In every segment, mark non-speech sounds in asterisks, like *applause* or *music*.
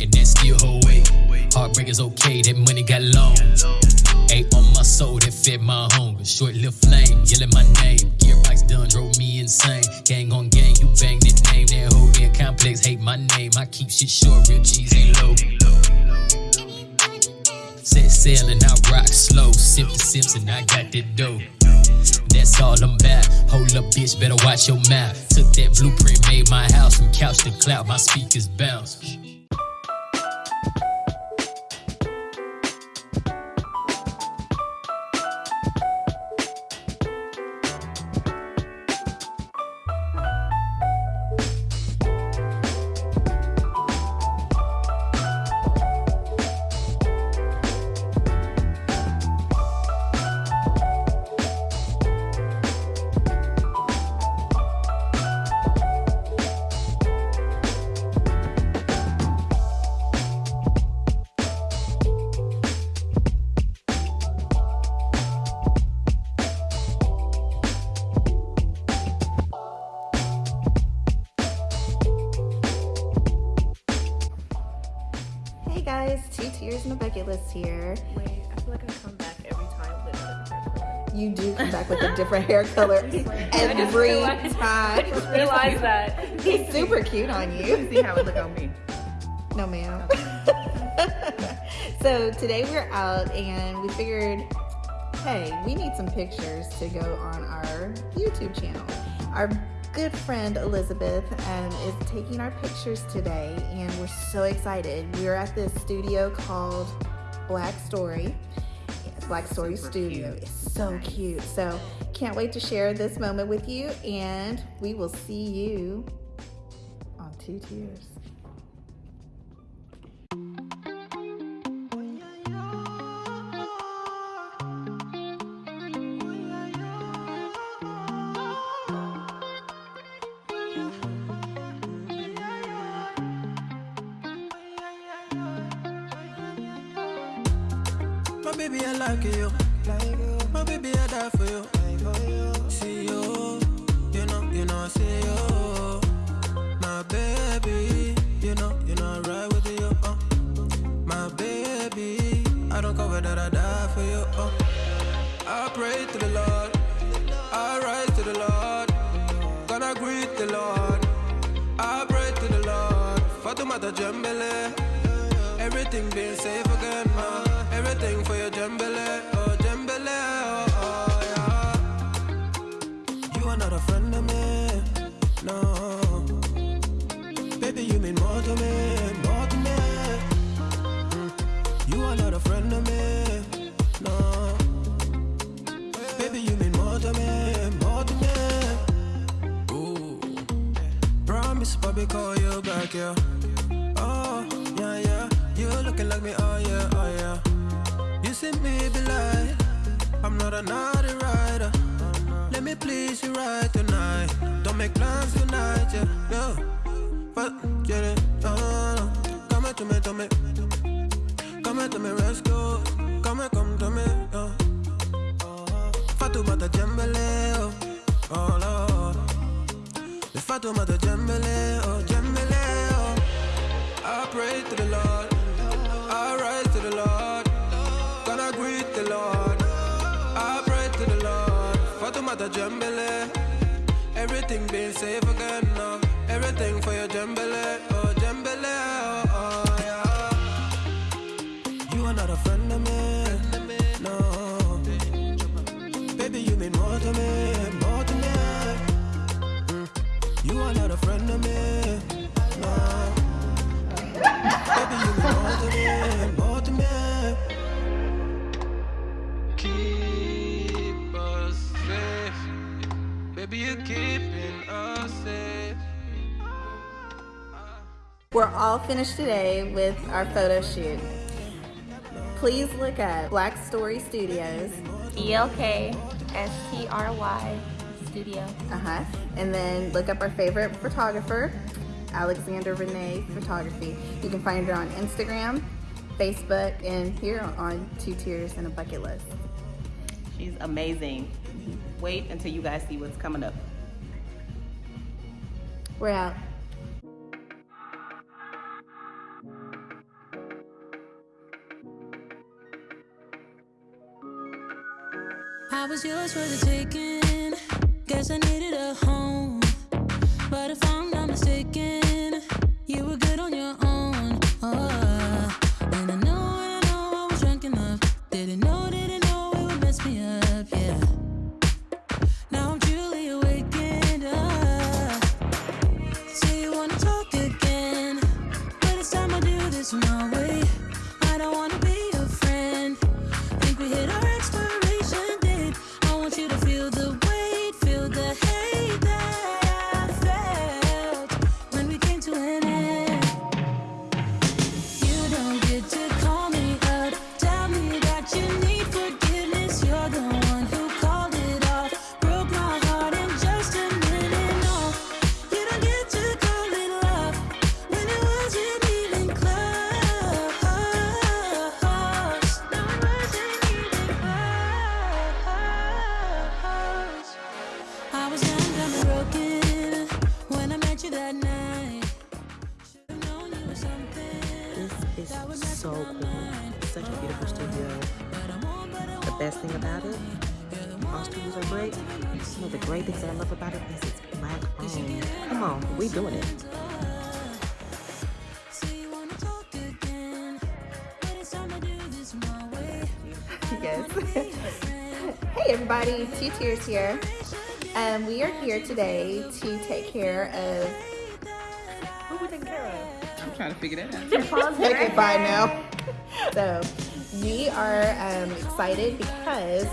and that still hold weight. Heartbreak is okay, that money got long. Ate on my soul that fed my hunger. Short lived flame, yelling my name. Gear Gearbox done drove me insane. Gang on gang, you bang that name. That whole damn complex hate my name. I keep shit short, real cheese ain't low. Set sail and I rock slow. Sip the sips and I got that dough. That's all I'm about. Hold up, bitch, better watch your mouth. Took that blueprint, made my house from couch to cloud. My speakers bounce. Hey guys, two tears and a bucket list here. Wait, I feel like I come back every time with a different color. You do come back with a different hair color *laughs* I just every realized- *laughs* I just realized that. He's super cute on you. See how it look on me. No, ma'am. *laughs* so today we're out and we figured, hey, we need some pictures to go on our YouTube channel. Our good friend Elizabeth um, is taking our pictures today and we're so excited. We're at this studio called Black Story. Black Story Super Studio. cute. It's so cute. So can't wait to share this moment with you and we will see you on Two Tears. Baby, I like you. My baby, I die for you. See you, you know, you know, I see you. My baby, you know, you know, I ride with you. Uh. My baby, I don't cover that I die for you. Uh. I pray to the Lord, I rise to the Lord, gonna greet the Lord. I pray to the Lord, Fatumata Jambele. Everything being safe again, You are not a friend of me, no. Baby, you mean more to me, more to me. Ooh. Promise, Bobby, call you back, yeah. Oh, yeah, yeah. You looking like me, oh, yeah, oh, yeah. You see me be like, I'm not a naughty rider. Let me please you right tonight. Don't make plans tonight, yeah, yeah. But, get it, oh, come here to me, to me. Come here to me, rescue. Come here, come to me, oh. Fatoumata Jembele, oh, oh Lord. The Fatoumata Jembele, oh, Jembele, oh. I pray to the Lord, not a friend of me, no. Baby, you mean more to me, more to me. Mm. You are not a friend of me, no. Baby, you mean more to me, more to me. Keep us safe, baby, you're keeping us safe. We're all finished today with our photo shoot. Please look up Black Story Studios. E L K S T R Y Studio. Uh-huh. And then look up our favorite photographer, Alexander Renee Photography. You can find her on Instagram, Facebook, and here on Two Tears and a Bucket List. She's amazing. Wait until you guys see what's coming up. We're out. I was yours for the taking. Guess I needed a home. Such a beautiful studio. The best thing about it, all studios are great. Some of the great things that I love about it is it's black owned. Come on, we doing it. Say you wanna talk again, but it's time to do this my way. yes. *laughs* hey everybody, Two Tears here. Um, we are here today to take care of. Who we taking care of? I'm trying to figure that out. Okay, *laughs* bye now. So we are um, excited because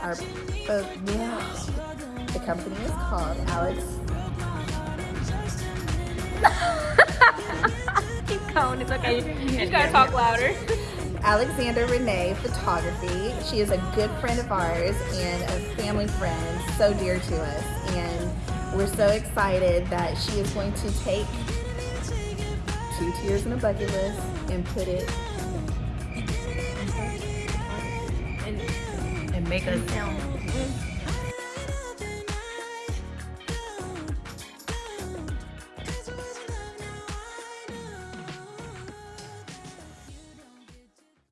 our uh, yeah, the company is called Alex. *laughs* Keep going. It's okay. You just gotta talk louder. Alexander Renee Photography. She is a good friend of ours and a family friend, so dear to us. And we're so excited that she is going to take two tears in a bucket list and put it make us